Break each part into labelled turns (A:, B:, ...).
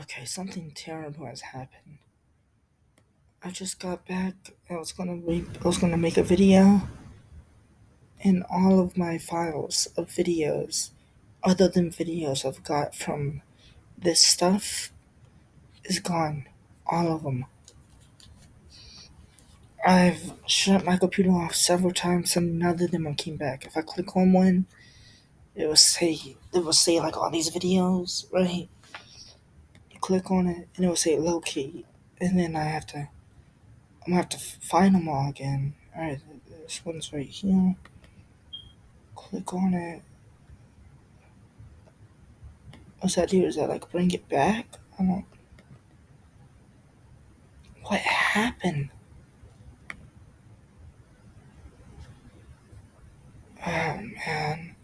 A: Okay, something terrible has happened. I just got back. I was gonna re- I was gonna make a video, and all of my files of videos, other than videos I've got from this stuff, is gone. All of them. I've shut my computer off several times, and none of them came back. If I click on one, it will say it will say like all these videos, right? Click on it, and it will say locate, and then I have to I'm gonna have to find them all again. Alright, this one's right here. Click on it. What's that do? Is that like bring it back? I don't. What happened? Oh man.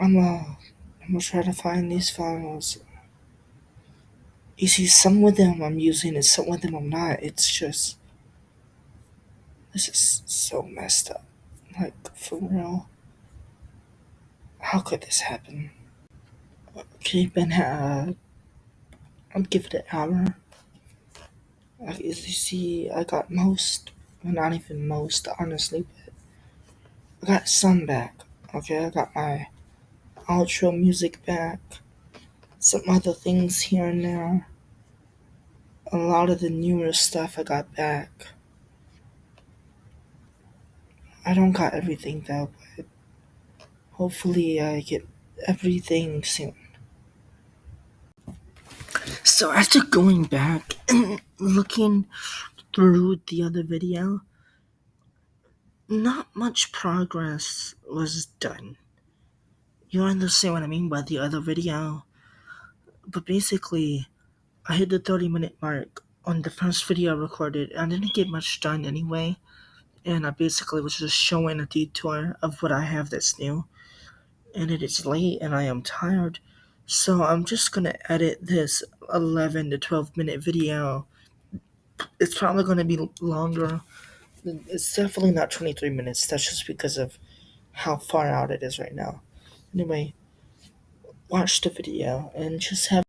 A: I'm uh, I'm gonna try to find these files. You see, some of them I'm using and some of them I'm not. It's just. This is so messed up. Like, for real. How could this happen? Okay, been uh, I'll give it an hour. As you see, I got most, well, not even most, honestly, but I got some back. Okay, I got my outro music back, some other things here and there. A lot of the newer stuff I got back. I don't got everything though, but hopefully I get everything soon. So after going back and looking through the other video, not much progress was done. You understand what I mean by the other video? But basically, I hit the 30 minute mark on the first video I recorded. I didn't get much done anyway. And I basically was just showing a detour of what I have that's new. And it is late and I am tired. So I'm just gonna edit this 11 to 12 minute video. It's probably gonna be longer. It's definitely not 23 minutes. That's just because of how far out it is right now. Anyway, watch the video and just have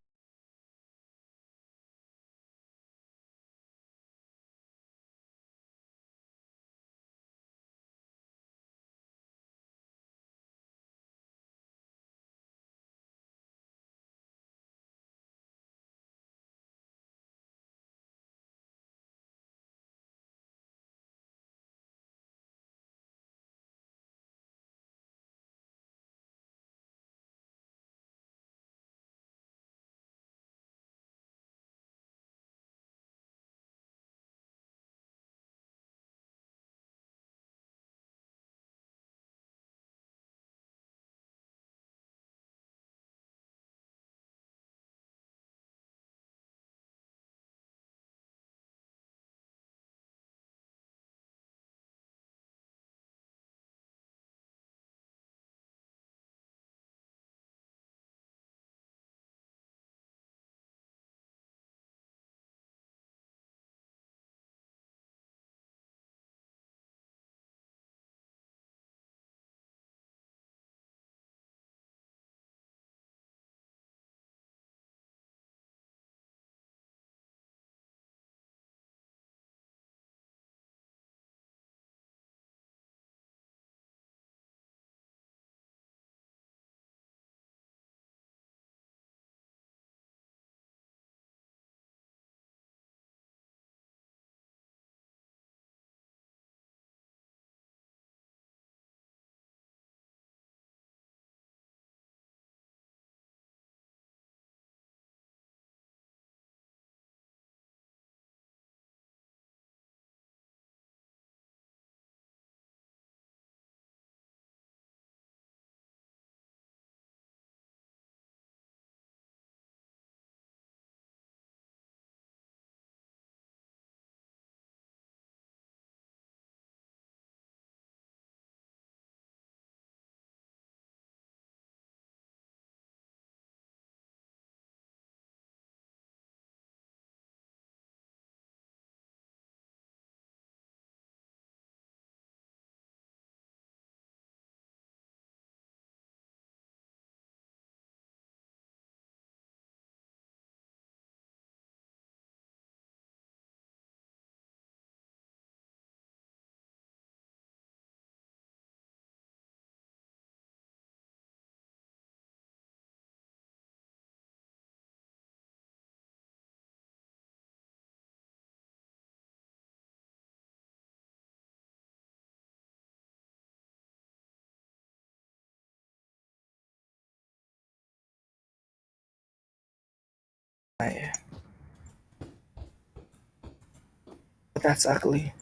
A: But that's ugly.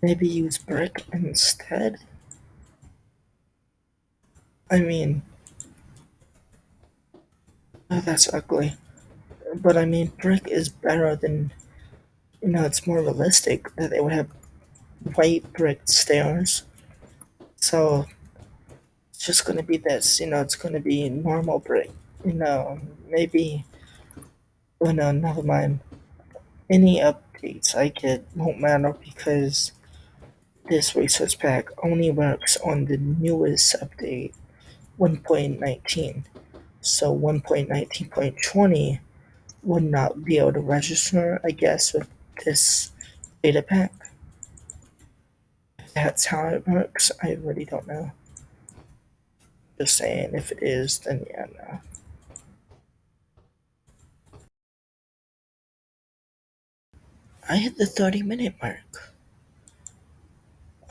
A: Maybe use brick instead? I mean, oh, that's ugly. But I mean, brick is better than, you know, it's more realistic that they would have white brick stairs. So it's just gonna be this, you know, it's gonna be normal brick. You know, maybe, oh no, never mind. Any updates I get won't matter because this resource pack only works on the newest update, 1.19. So 1.19.20 would not be able to register, I guess, with this data pack. If that's how it works, I really don't know. Just saying, if it is, then yeah, no. I hit the 30 minute mark.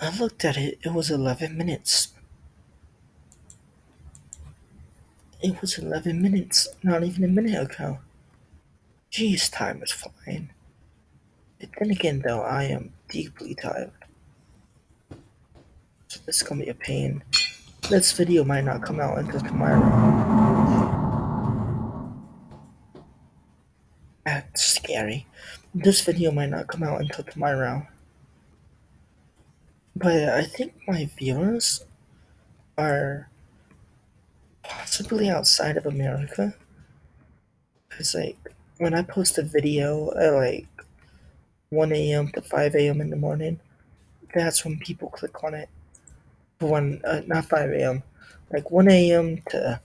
A: I looked at it, it was 11 minutes. It was 11 minutes, not even a minute ago. Jeez, time is flying. But then again, though, I am deeply tired. So this is gonna be a pain. This video might not come out until tomorrow. That's scary. This video might not come out until tomorrow. But I think my viewers are possibly outside of America. Cause like when I post a video at like 1 a.m. to 5 a.m. in the morning, that's when people click on it. One, uh, not 5 a.m. Like 1 a.m. to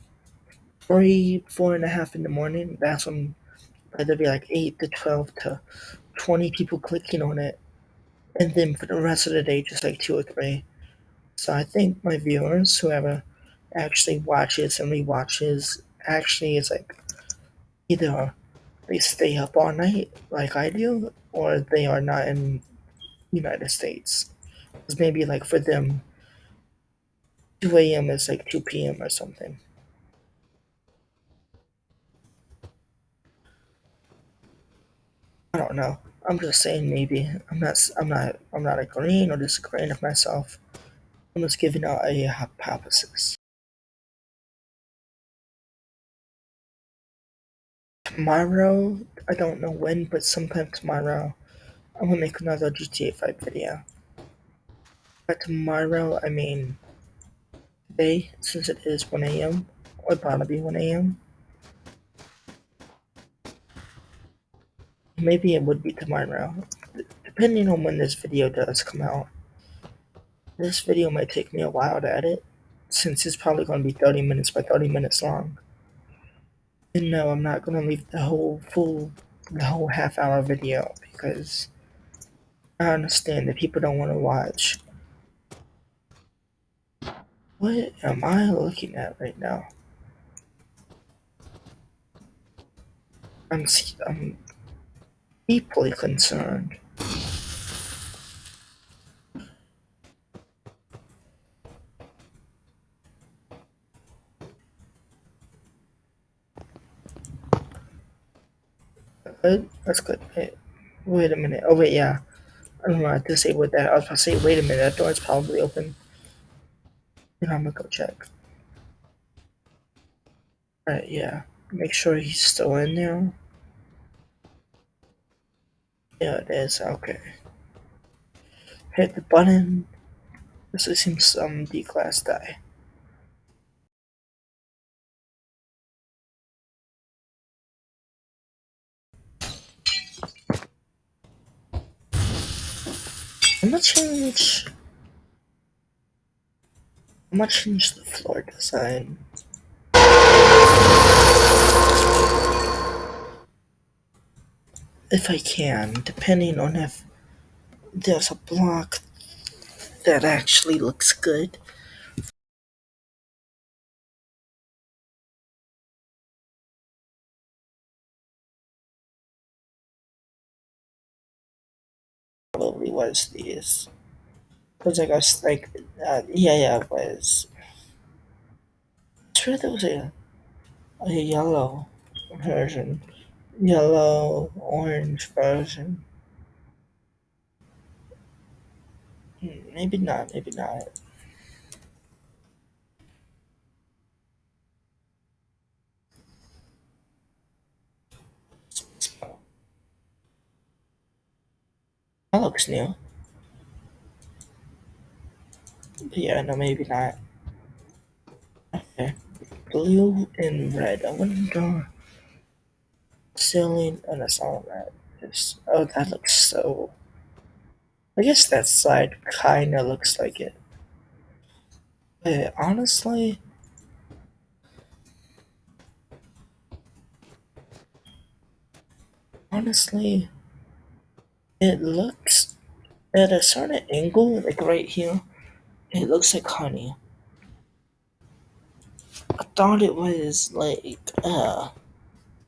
A: three, four and a half in the morning. That's when there'd be like 8 to 12 to 20 people clicking on it. And then for the rest of the day, just like two or three. So I think my viewers, whoever actually watches and rewatches, actually is like either they stay up all night like I do, or they are not in United States. Because maybe like for them, 2 a.m. is like 2 p.m. or something. I don't know. I'm just saying maybe. I'm not. I'm not. I'm not agreeing or disagreeing with myself. I'm just giving out a hypothesis. Tomorrow, I don't know when, but sometime tomorrow, I'm gonna make another GTA 5 video. By tomorrow, I mean today, since it is 1 a.m., or probably be 1 a.m. Maybe it would be tomorrow, depending on when this video does come out. This video might take me a while to edit, since it's probably going to be 30 minutes by 30 minutes long. And no, I'm not going to leave the whole full, the whole half hour video, because I understand that people don't want to watch. What am I looking at right now? I'm, I'm deeply concerned. Good. That's good. Wait, wait a minute. Oh wait, yeah. I don't know what to say that. I was about to say, wait a minute, that door is probably open. I'm gonna go check. Alright, yeah. Make sure he's still in there. Yeah, it is. Okay. Hit the button. This seems some D-class die. I'm gonna change. I'm gonna change the floor design. If I can, depending on if there's a block that actually looks good. Probably was these. Cause I guess like, uh, yeah, yeah, it was. I'm there was a, a yellow version. Yellow, orange version. Hmm, Maybe not, maybe not. That looks new. But yeah, no, maybe not. Okay. Blue and red. I wonder. Ceiling. and not red. Just, oh, that looks so. I guess that side kinda looks like it. But honestly, honestly, it looks at a certain angle, like right here, it looks like honey. I thought it was like uh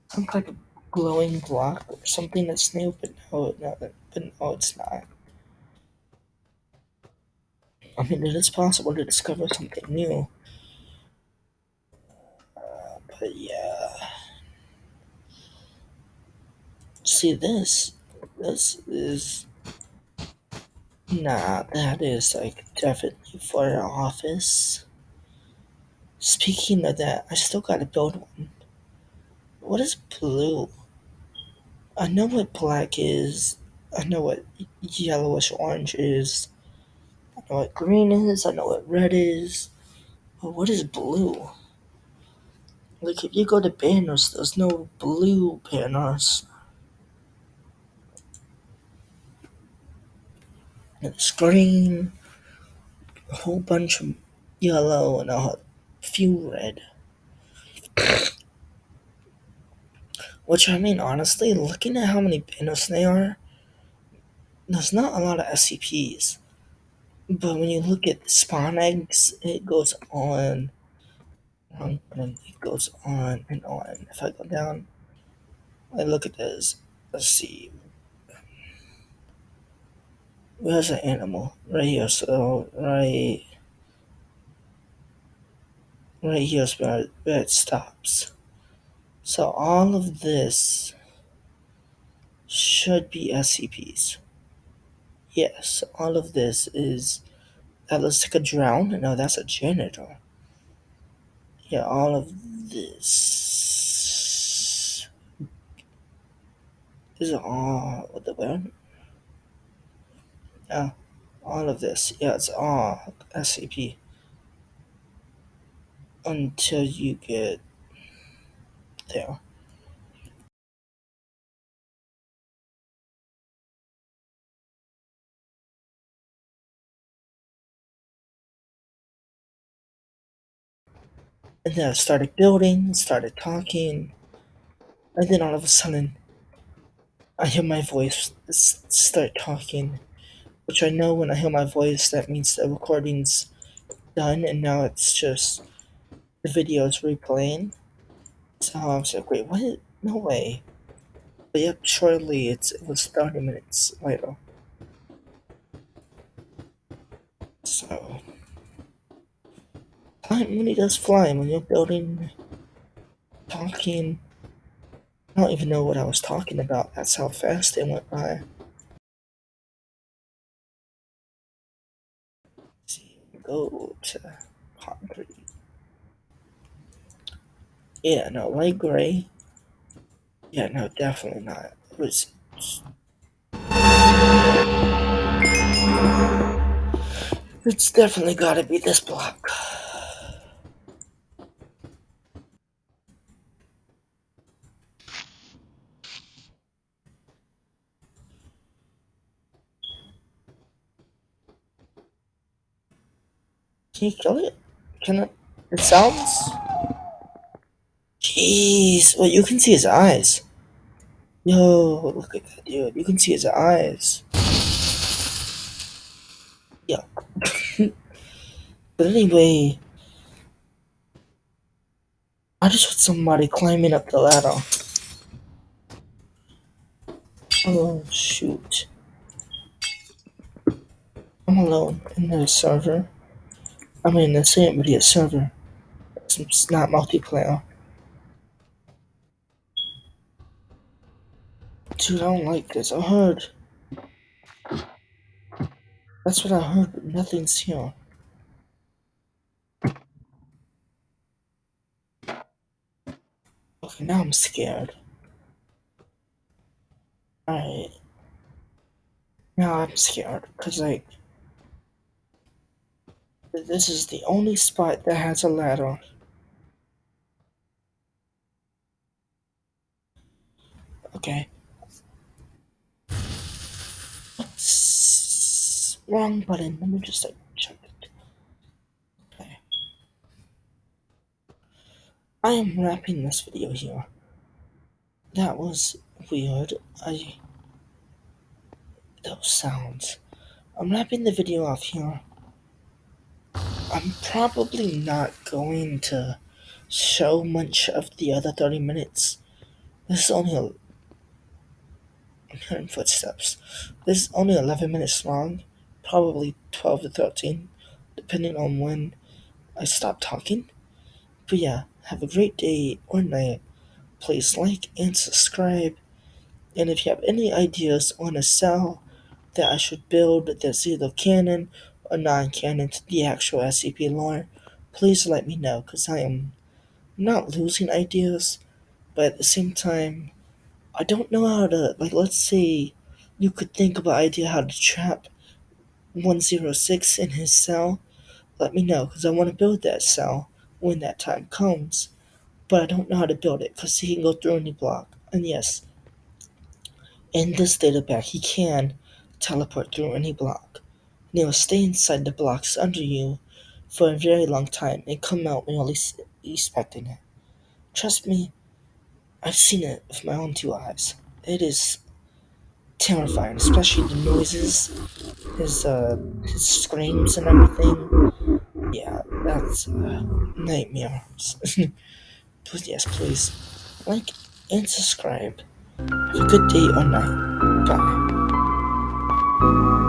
A: some kind of glowing block or something that's new, but no, no, but no, it's not. I mean, it is possible to discover something new, uh, but yeah. See this? This is nah. That is like definitely for an office. Speaking of that, I still gotta build one. What is blue? I know what black is. I know what yellowish orange is. I know what green is. I know what red is. But what is blue? Like if you go to banners, there's no blue banners. It's green, a whole bunch of yellow, and a few red. Which I mean, honestly, looking at how many banners there are, there's not a lot of SCPs. But when you look at spawn eggs, it goes on and it goes on and on. If I go down, I look at this. Let's see. Where's the animal? Right here. So right, right here's where, where it stops. So all of this should be SCPs. Yes, all of this is. That looks like a drown. No, that's a janitor. Yeah, all of this is all what the word? Yeah, all of this. Yeah, it's all SCP until you get there. And then I started building, started talking, and then all of a sudden, I hear my voice start talking, which I know when I hear my voice, that means the recording's done, and now it's just the video is replaying. So like, wait, what? No way. But yep, shortly it's it was 30 minutes later. So time really does fly when you're building, talking. I don't even know what I was talking about. That's how fast it went by. Let's see, go to concrete. Yeah, no, light gray. Yeah, no, definitely not. It was. It's definitely gotta be this block. Can you kill it? Can it? It sounds. Jeez, well, you can see his eyes. Yo, look at that dude. You can see his eyes. Yeah. but anyway, I just heard somebody climbing up the ladder. Oh, shoot. I'm alone in the server. I mean, the same, but a server. It's not multiplayer. Dude, I don't like this. I heard. That's what I heard, but nothing's here. Okay, now I'm scared. Alright. Now I'm scared, because, like, this is the only spot that has a ladder. Okay. Wrong button? Let me just, like, check it. Okay. I am wrapping this video here. That was weird. I. Those sounds. I'm wrapping the video off here. I'm probably not going to show much of the other 30 minutes. This is only a. I'm hearing footsteps. This is only 11 minutes long, probably 12 to 13, depending on when I stop talking. But yeah, have a great day or night. Please like and subscribe. And if you have any ideas on a cell that I should build that's either canon or non canon to the actual SCP lore, please let me know because I am not losing ideas, but at the same time, I don't know how to. Like, let's say you could think of an idea how to trap 106 in his cell. Let me know because I want to build that cell when that time comes. But I don't know how to build it because he can go through any block. And yes, in this data pack, he can teleport through any block. And he will stay inside the blocks under you for a very long time and come out when you're least expecting it. Trust me, I've seen it with my own two eyes. It is terrifying, especially the noises, his uh, his screams and everything. Yeah, that's a nightmare. Please, yes, please like and subscribe. Have a good day or night. Bye.